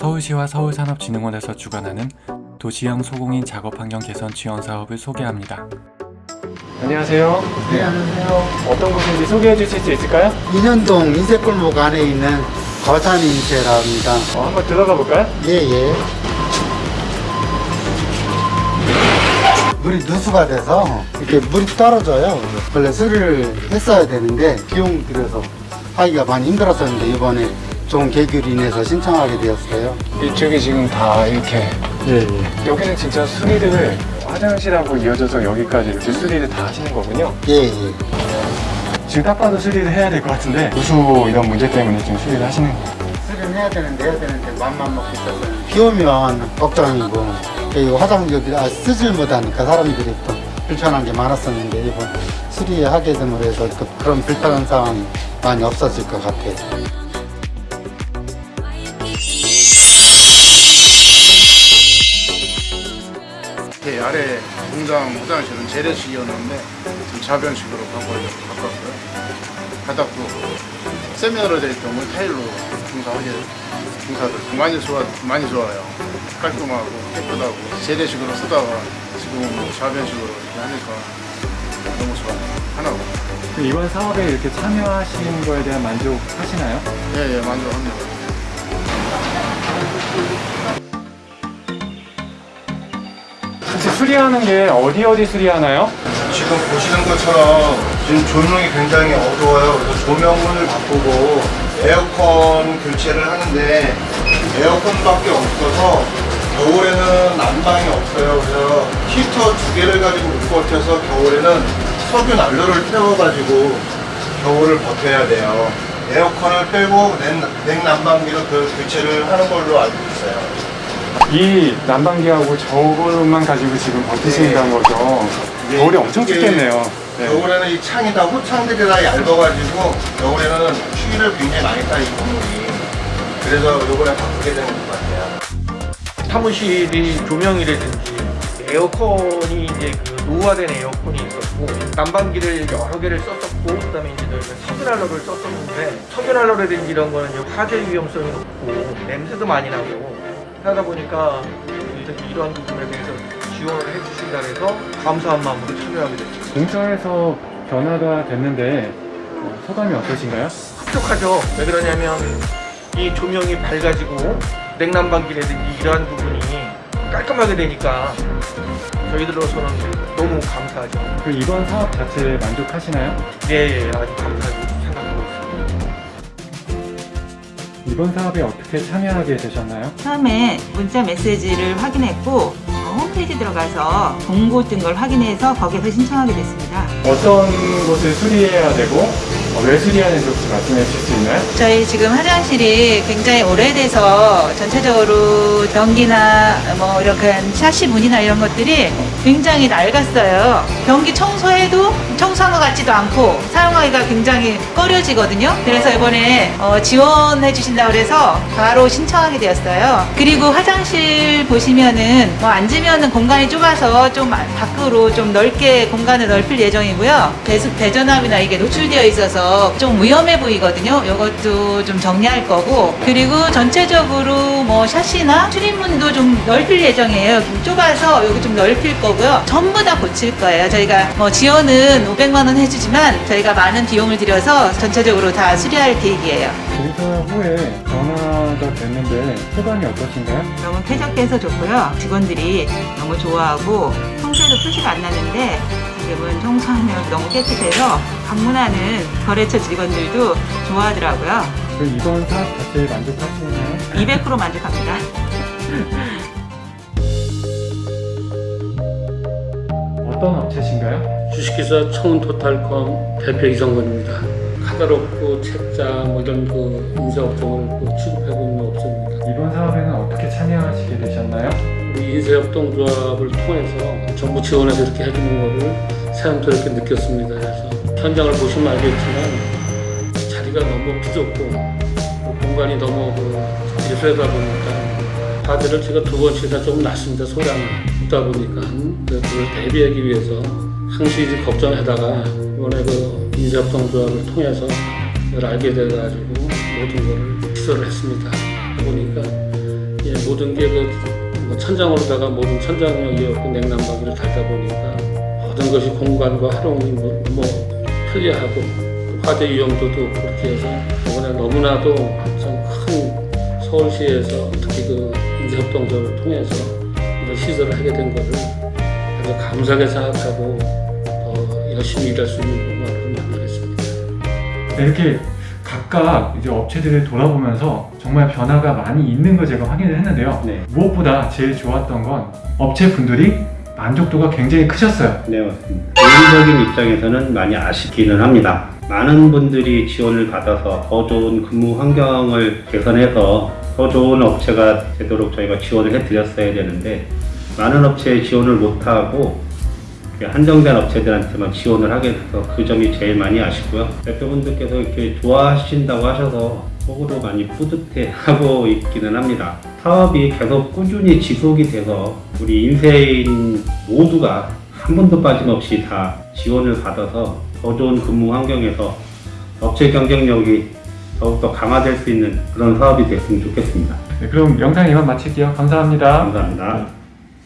서울시와 서울산업진흥원에서 주관하는 도시형 소공인 작업환경 개선 지원 사업을 소개합니다. 안녕하세요. 네, 안녕하세요. 어떤 곳인지 소개해 주실 수 있을까요? 인현동 인쇄골목 안에 있는 거산인쇄라 합니다. 어, 한번 들어가 볼까요? 예, 예. 물이 누수가 돼서 이렇게 물이 떨어져요. 원래 수리를 했어야 되는데 비용 들여서 하기가 많이 힘들었었는데 이번에 좋은 계기로 인해서 신청하게 되었어요. 이쪽이 지금 다 이렇게 예, 예. 여기는 진짜 수리를 화장실하고 이어져서 여기까지 이렇게 수리를 다 하시는 거군요. 예, 예. 지금 딱 봐도 수리를 해야 될 것 같은데 누수 이런 문제 때문에 지금 수리를 하시는 거예요. 수리는 해야 되는데 해야 되는데 맘만 먹고 있어서 비 오면 걱정이고 이 화장실 아, 쓰질 못하니까 사람들이 또 불편한 게 많았었는데 이번 수리하게 됨으로 해서 그- 그런 불편한 상황이 많이 없어질 것 같아요. 공장 화장실은 재래식이었는데 지금 자변식으로 바꿨고요. 바닥도 세면으로 돼 있던 걸 타일로 공사하게 공사를 많이 좋아 많이 좋아요. 깔끔하고 깨끗하고 재래식으로 쓰다가 지금 자변식으로 이렇게 하니까 너무 좋아요. 하나고 이번 사업에 이렇게 참여하신 거에 대한 만족하시나요? 예, 예, 만족합니다. 혹시 수리하는 게 어디 어디 수리하나요? 지금 보시는 것처럼 지금 조명이 굉장히 어두워요. 그래서 조명을 바꾸고 에어컨 교체를 하는데 에어컨밖에 없어서 겨울에는 난방이 없어요. 그래서 히터 두 개를 가지고 못 버텨서 겨울에는 석유 난로를 태워가지고 겨울을 버텨야 돼요. 에어컨을 빼고 냉, 냉난방기로 그 교체를 하는 걸로 알고 있어요. 이 난방기하고 저거만 가지고 지금 버티신다는 거죠. 네, 겨울이 엄청 이게 춥겠네요. 네. 겨울에는 이 창이 다 호창들이 다 얇아가지고 겨울에는 추위를 굉장히 많이 타이 건물이 그래서 요번에 바꾸게 되는 것 같아요. 사무실이 조명이라든지 에어컨이 이제 그 노후화된 에어컨이 있었고 난방기를 여러 개를 썼었고 그다음에 이제 저희가 석유난로를 썼었는데 석유난로라든지 이런 거는 화재 위험성이 높고 냄새도 많이 나고 하다 보니까 이러한 부분에 대해서 지원을 해주신다 해서 감사한 마음으로 참여하게 됐죠. 공사에서 변화가 됐는데 어, 소감이 어떠신가요? 흡족하죠. 왜 그러냐면 이 조명이 밝아지고 냉난방기라든지 이러한 부분이 깔끔하게 되니까 저희들로서는 너무 감사하죠. 그 이번 사업 자체에 만족하시나요? 예, 예 아주 생 이번 사업에 어떻게 참여하게 되셨나요? 처음에 문자 메시지를 확인했고 어, 홈페이지 들어가서 공고 뜬 걸 확인해서 거기에서 신청하게 됐습니다. 어떤 곳을 수리해야 되고 어, 왜 수리하는지 혹시 말씀해 주실 수 있나요? 저희 지금 화장실이 굉장히 오래돼서 전체적으로 변기나 뭐 이렇게 샤시 문이나 이런 것들이 굉장히 낡았어요. 변기 청소해도 청소한 것 같지도 않고 사용하기가 굉장히 꺼려지거든요. 그래서 이번에 어, 지원해 주신다고 그래서 바로 신청하게 되었어요. 그리고 화장실 보시면은 뭐 앉으면은 공간이 좁아서 좀 밖으로 좀 넓게 공간을 넓힐 예정이고요. 배수 배전압이나 이게 노출되어 있어서 좀 위험해 보이거든요. 이것도 좀 정리할 거고 그리고 전체적으로 뭐 샤시나 출입문도 좀 넓힐 예정이에요. 좀 좁아서 여기 좀 넓힐 거고요. 전부 다 고칠 거예요. 저희가 뭐 지원은 500만 원 해주지만 저희가 많은 비용을 들여서 전체적으로 다 수리할 계획이에요. 공사 후에 변화가 됐는데 소감이 어떠신가요? 너무 쾌적해서 좋고요. 직원들이 너무 좋아하고 청소에도 표시가 안 나는데 지금은 청소하면 너무 깨끗해서 방문하는 거래처 직원들도 좋아하더라고요. 그 이번 사업 자체에 만족하시나요? 200% 만족합니다. 어떤 업체신가요? 주식회사 청운토탈컴 대표 이성건입니다. 카다롭고 책자 뭐 이런 그 인쇄업종을 그 취급하고 있는 업체입니다. 이번 사업에는 어떻게 참여하시게 되셨나요? 우리 인쇄협동조합을 통해서 정부 지원해서 이렇게 해주는 거를 새삼스럽게 느꼈습니다. 그래서 현장을 보시면 알겠지만 자리가 너무 뭐 공간이 너무 그 예소하다 보니까 화재를 제가 두 번씩이나 좀 났습니다. 소량이 있다 보니까 그걸 대비하기 위해서 항시 걱정하다가 이번에 그 인쇄협동조합을 통해서 이걸 알게 돼가지고 모든 거를 기소를 했습니다. 보니까 모든 게그 천장으로다가 모든 천장형이었고 냉난방기를 달다 보니까 모든 것이 공간과 활용이 뭐, 뭐 편리하고 화재 위험도도 그렇게 해서 이번에 너무나도 참큰 서울시에서 특히 그 인사협동조합을 통해서 이런 시설을 하게 된 것을 아주 감사하게 생각하고 더 열심히 일할 수 있는 공간으로 만들겠습니다. 네, 이렇게 각각 이제 업체들을 돌아보면서 정말 변화가 많이 있는 걸 제가 확인을 했는데요. 네. 무엇보다 제일 좋았던 건 업체 분들이 만족도가 굉장히 크셨어요. 네, 맞습니다. 개인적인 입장에서는 많이 아쉽기는 합니다. 많은 분들이 지원을 받아서 더 좋은 근무 환경을 개선해서 더 좋은 업체가 되도록 저희가 지원을 해드렸어야 되는데 많은 업체에 지원을 못하고 한정된 업체들한테만 지원을 하게 돼서 그 점이 제일 많이 아쉽고요. 대표분들께서 이렇게 좋아하신다고 하셔서 속으로 많이 뿌듯해하고 있기는 합니다. 사업이 계속 꾸준히 지속이 돼서 우리 인쇄인 모두가 한 번도 빠짐없이 다 지원을 받아서 더 좋은 근무 환경에서 업체 경쟁력이 더욱더 강화될 수 있는 그런 사업이 됐으면 좋겠습니다. 네, 그럼 영상 이만 마칠게요. 감사합니다. 감사합니다.